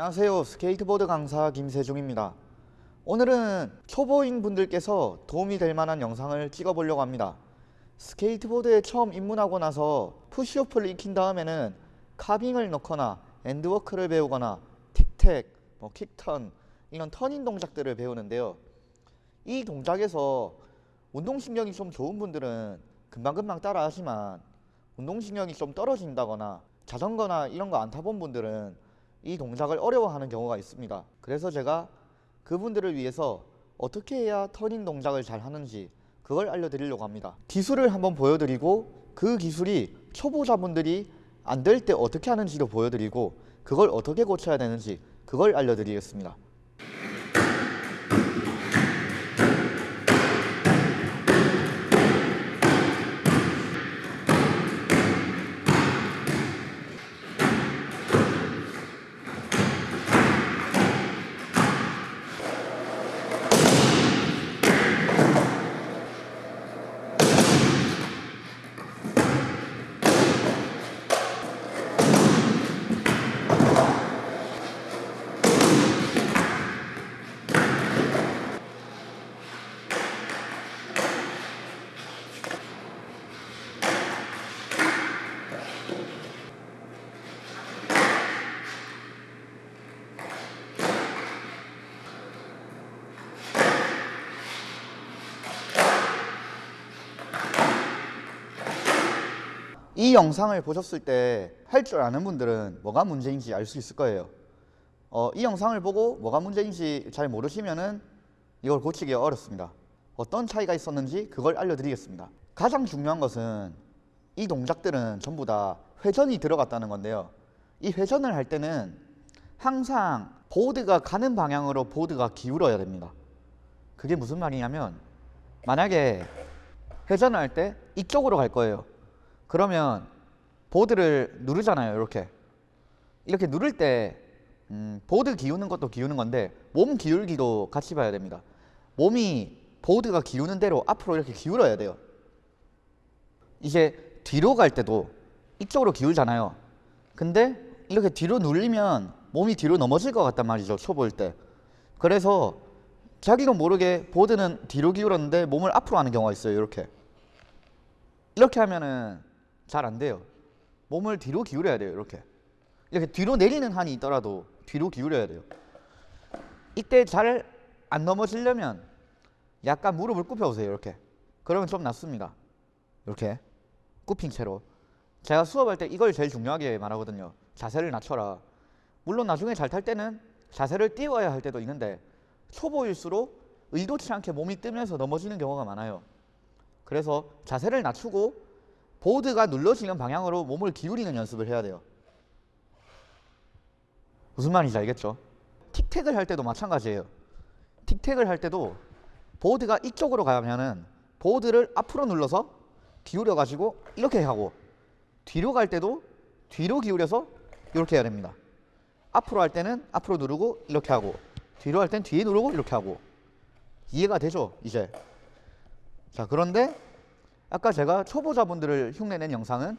안녕하세요. 스케이트보드 강사 김세중입니다. 오늘은 초보인 분들께서 도움이 될 만한 영상을 찍어 보려고 합니다. 스케이트보드에 처음 입문하고 나서 push-off를 익힌 다음에는 carving을 넣거나 end walk를 배우거나 tic-tac, 뭐 kick turn 이런 turning 동작들을 배우는데요. 이 동작에서 운동신경이 좀 좋은 분들은 금방금방 따라 하지만 운동신경이 좀 떨어진다거나 자전거나 이런 거 안 타본 분들은 이 동작을 어려워하는 경우가 있습니다. 그래서 제가 그분들을 위해서 어떻게 해야 터닝 동작을 잘 하는지 그걸 알려드리려고 합니다. 기술을 한번 보여드리고 그 기술이 초보자분들이 안 될 때 어떻게 하는지도 보여드리고 그걸 어떻게 고쳐야 되는지 그걸 알려드리겠습니다. 이 영상을 보셨을 때 할 줄 아는 분들은 뭐가 문제인지 알 수 있을 거예요. 어, 이 영상을 보고 뭐가 문제인지 잘 모르시면 은 이걸 고치기 어렵습니다. 어떤 차이가 있었는지 그걸 알려드리겠습니다. 가장 중요한 것은 이 동작들은 전부 다 회전이 들어갔다는 건데요. 이 회전을 할 때는 항상 보드가 가는 방향으로 보드가 기울어야 됩니다. 그게 무슨 말이냐면 만약에 회전을 할 때 이쪽으로 갈 거예요. 그러면 보드를 누르잖아요 이렇게. 이렇게 누를 때 음, 보드 기우는 것도 기우는 건데 몸 기울기도 같이 봐야 됩니다. 몸이 보드가 기우는 대로 앞으로 이렇게 기울어야 돼요. 이제 뒤로 갈 때도 이쪽으로 기울잖아요. 근데 이렇게 뒤로 눌리면 몸이 뒤로 넘어질 것 같단 말이죠 초보일 때. 그래서 자기도 모르게 보드는 뒤로 기울었는데 몸을 앞으로 하는 경우가 있어요 이렇게. 이렇게 하면은 잘 안 돼요. 몸을 뒤로 기울여야 돼요. 이렇게. 이렇게 뒤로 내리는 한이 있더라도 뒤로 기울여야 돼요. 이때 잘 안 넘어지려면 약간 무릎을 굽혀보세요. 이렇게. 그러면 좀 낫습니다. 이렇게. 굽힌 채로. 제가 수업할 때 이걸 제일 중요하게 말하거든요. 자세를 낮춰라. 물론 나중에 잘 탈 때는 자세를 띄워야 할 때도 있는데 초보일수록 의도치 않게 몸이 뜨면서 넘어지는 경우가 많아요. 그래서 자세를 낮추고 보드가 눌러지는 방향으로 몸을 기울이는 연습을 해야 돼요. 무슨 말인지 알겠죠? 틱택을 할 때도 마찬가지예요. 틱택을 할 때도 보드가 이쪽으로 가면은 보드를 앞으로 눌러서 기울여 가지고 이렇게 하고 뒤로 갈 때도 뒤로 기울여서 이렇게 해야 됩니다. 앞으로 할 때는 앞으로 누르고 이렇게 하고 뒤로 할 땐 뒤에 누르고 이렇게 하고 이해가 되죠? 이제 자 그런데 아까 제가 초보자분들을 흉내낸 영상은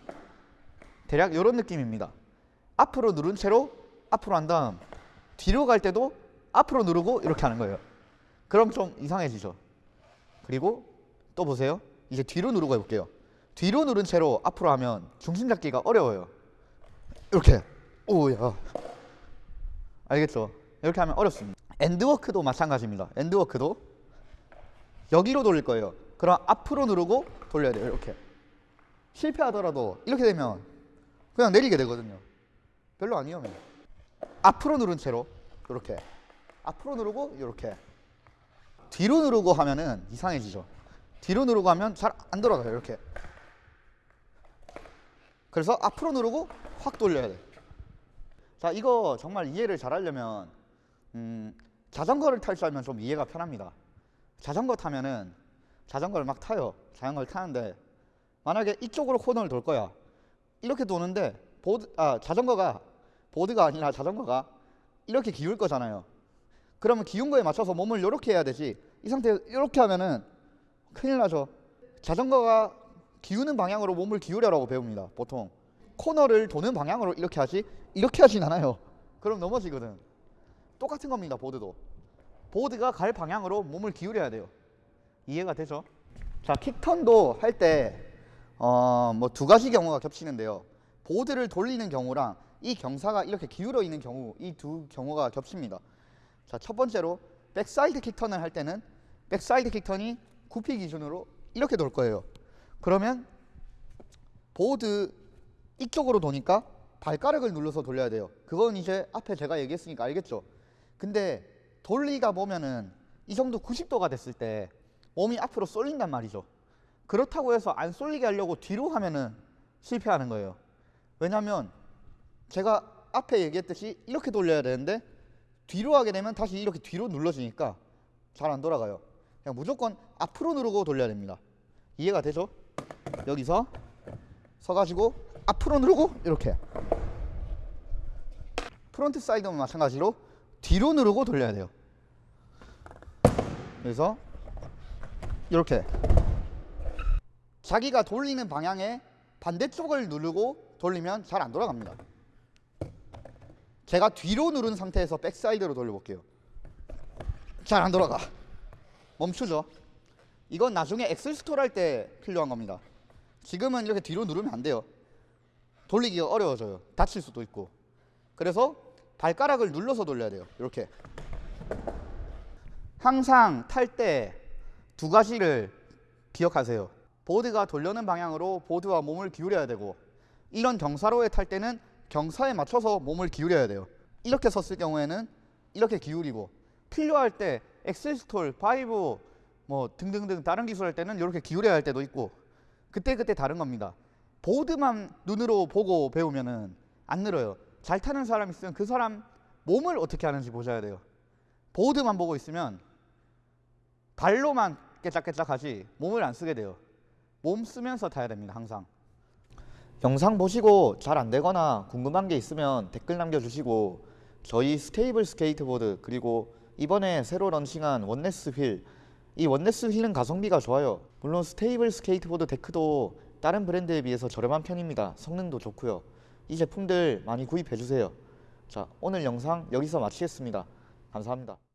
대략 이런 느낌입니다. 앞으로 누른 채로 앞으로 한 다음 뒤로 갈 때도 앞으로 누르고 이렇게 하는 거예요. 그럼 좀 이상해지죠. 그리고 또 보세요. 이제 뒤로 누르고 해볼게요. 뒤로 누른 채로 앞으로 하면 중심 잡기가 어려워요. 이렇게. 오야. 알겠죠? 이렇게 하면 어렵습니다. 엔드워크도 마찬가지입니다. 엔드워크도 여기로 돌릴 거예요. 그럼 앞으로 누르고 돌려야 돼요. 이렇게. 실패하더라도 이렇게 되면 그냥 내리게 되거든요. 별로 안 위험해요. 앞으로 누른 채로 이렇게. 앞으로 누르고 이렇게. 뒤로 누르고 하면은 이상해지죠. 뒤로 누르고 하면 잘 안 돌아가요. 이렇게. 그래서 앞으로 누르고 확 돌려야 돼. 자, 이거 정말 이해를 잘 하려면 음, 자전거를 탈 줄 알면 좀 이해가 편합니다. 자전거 타면은 자전거를 막 타요. 자전거를 타는데 만약에 이쪽으로 코너를 돌 거야. 이렇게 도는데 보드 아 자전거가 보드가 아니라 자전거가 이렇게 기울 거잖아요. 그러면 기운 거에 맞춰서 몸을 이렇게 해야 되지. 이 상태 이렇게 하면은 큰일 나죠. 자전거가 기우는 방향으로 몸을 기울여라고 배웁니다. 보통 코너를 도는 방향으로 이렇게 하지 이렇게 하진 않아요. 그럼 넘어지거든. 똑같은 겁니다. 보드도. 보드가 갈 방향으로 몸을 기울여야 돼요. 이해가 되죠? 자, 킥턴도 할 때 어, 뭐 두 가지 경우가 겹치는데요. 보드를 돌리는 경우랑 이 경사가 이렇게 기울어 있는 경우 이 두 경우가 겹칩니다. 자, 첫 번째로 backside kick turn을 할 때는 backside kick turn이 goofy 기준으로 이렇게 돌 거예요. 그러면 보드 이쪽으로 도니까 발가락을 눌러서 돌려야 돼요. 그건 이제 앞에 제가 얘기했으니까 알겠죠? 근데 돌리가 보면은 이 정도 90도가 됐을 때 몸이 앞으로 쏠린단 말이죠. 그렇다고 해서 안 쏠리게 하려고 뒤로 하면은 실패하는 거예요. 왜냐면 제가 앞에 얘기했듯이 이렇게 돌려야 되는데 뒤로 하게 되면 다시 이렇게 뒤로 눌러지니까 잘 안 돌아가요. 그냥 무조건 앞으로 누르고 돌려야 됩니다. 이해가 되죠? 여기서 서가지고 앞으로 누르고 이렇게 frontside는 마찬가지로 뒤로 누르고 돌려야 돼요. 그래서 이렇게 자기가 돌리는 방향의 반대쪽을 누르고 돌리면 잘 안 돌아갑니다. 제가 뒤로 누른 상태에서 backside로 돌려볼게요. 잘 안 돌아가. 멈추죠. 이건 나중에 axle stall 할때 필요한 겁니다. 지금은 이렇게 뒤로 누르면 안 돼요. 돌리기가 어려워져요. 다칠 수도 있고. 그래서 발가락을 눌러서 돌려야 돼요. 이렇게. 항상 탈 때 두 가지를 기억하세요. 보드가 돌려는 방향으로 보드와 몸을 기울여야 되고 이런 경사로에 탈 때는 경사에 맞춰서 몸을 기울여야 돼요. 이렇게 섰을 경우에는 이렇게 기울이고 필요할 때 axle stall, 바이브 뭐 등등등 다른 기술 할 때는 이렇게 기울여야 할 때도 있고 그때 그때 다른 겁니다. 보드만 눈으로 보고 배우면은 안 늘어요. 잘 타는 사람 있으면 그 사람 몸을 어떻게 하는지 보셔야 돼요. 보드만 보고 있으면 발로만 깨짝깨짝하지 몸을 안 쓰게 돼요. 몸 쓰면서 타야 됩니다. 항상. 영상 보시고 잘 안 되거나 궁금한 게 있으면 댓글 남겨주시고 저희 스테이블 스케이트보드 그리고 이번에 새로 런칭한 원네스 휠 이 원네스 휠은 가성비가 좋아요 물론 스테이블 스케이트보드 데크도 다른 브랜드에 비해서 저렴한 편입니다 성능도 좋고요 이 제품들 많이 구입해 주세요 자 오늘 영상 여기서 마치겠습니다 감사합니다